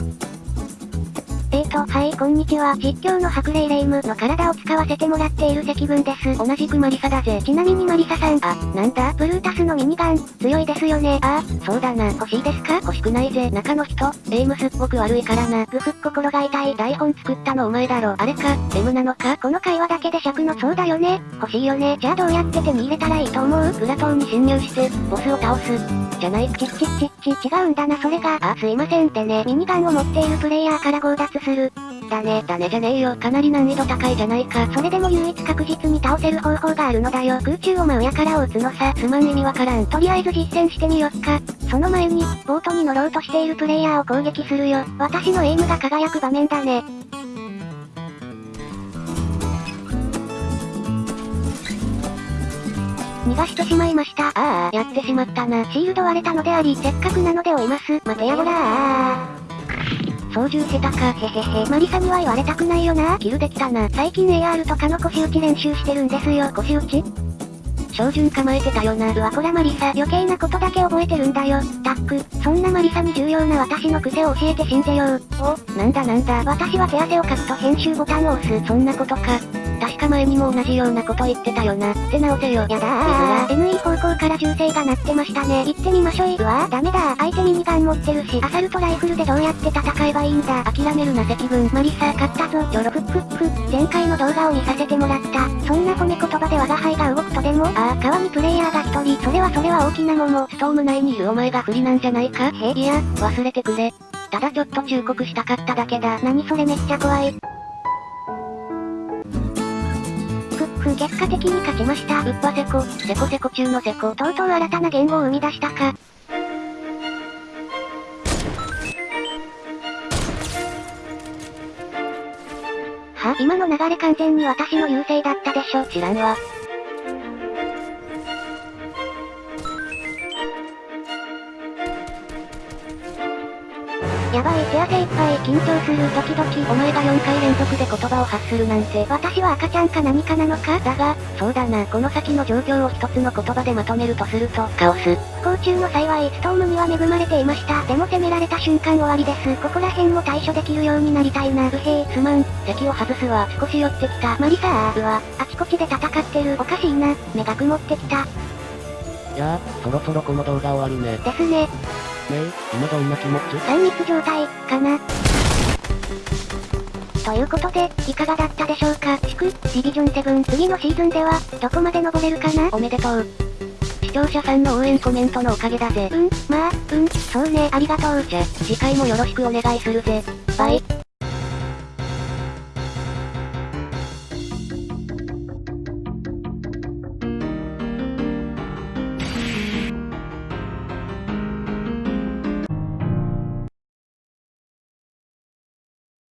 えーと、はい、こんにちは。実況の白霊霊夢の体を使わせてもらっている積分です。同じくマリサだぜ。ちなみにマリサさん、あ、なんだ？ブルータスのミニガン、強いですよね。ああ、そうだな。欲しいですか？欲しくないぜ。中の人、エイムすっごく悪いからな。ぐふっ心が痛い。台本作ったのお前だろ。あれか、M なのか？この会話だけで尺のそうだよね。欲しいよね。じゃあどうやって手に入れたらいいと思う？プラトンに侵入して、ボスを倒す。じゃない？ちっちっちっち違うんだなそれが。あ、すいませんってね。ミニガンを持っているプレイヤーから強奪する。だね、だねじゃねえよ。かなり難易度高いじゃないか。それでも唯一確実に倒せる方法があるのだよ。空中を真上からを撃つのさ。すまん意味わからん。とりあえず実践してみよっか。その前に、ボートに乗ろうとしているプレイヤーを攻撃するよ。私のエイムが輝く場面だね。逃がしてしまいました。ああ、やってしまったな。シールド割れたのであり、せっかくなので追います。待てやほらー。操縦下手か、へへへ。マリサには言われたくないよな。キルできたな。最近 AR とかの腰打ち練習してるんですよ。腰打ち照準構えてたよな。うわこらマリサ、余計なことだけ覚えてるんだよ。タック、そんなマリサに重要な私の癖を教えて死んでよう。お、なんだなんだ。私は手汗をかくと編集ボタンを押す。そんなことか。確か前にも同じようなこと言ってたよな。って直せよ。やだー。NE 方向から銃声が鳴ってましたね。行ってみましょい。うわー、ダメだ相手ミニガン持ってるし、アサルトライフルでどうやって戦えばいいんだ。諦めるな積分。マリサ、勝ったぞ。ちょろふっふっふ。前回の動画を見させてもらった。そんな褒め言葉で我が輩が動くとでも？ああ、川にプレイヤーが一人。それはそれは大きなもの。ストーム内にいるお前が不利なんじゃないか？へいや、忘れてくれ。ただちょっと忠告したかっただけだ。何それめっちゃ怖い。ふ、結果的に勝ちました。うっぱせこ、せこせこ中のせこ。とうとう新たな言語を生み出したか。は、今の流れ完全に私の優勢だったでしょ。知らんわ。やばい、手汗いっぱい、緊張する、ドキドキ。お前が4回連続で言葉を発するなんて。私は赤ちゃんか何かなのか？だが、そうだな、この先の状況を一つの言葉でまとめるとすると、カオス。不幸中の幸い、ストームには恵まれていました。でも攻められた瞬間終わりです。ここら辺も対処できるようになりたいな。不平、すまん。席を外すわ。少し寄ってきた。マリサー。うわ、あちこちで戦ってる。おかしいな。目が曇ってきた。じゃあ、そろそろこの動画終わるね。ですね。ねえ、今どんな気持ち三密状態、かな。ということで、いかがだったでしょうか祝、ディビジョン7次のシーズンでは、どこまで登れるかなおめでとう。視聴者さんの応援コメントのおかげだぜ。うん、まあ、うん、そうね、ありがとう。じゃ、次回もよろしくお願いするぜ。バイ。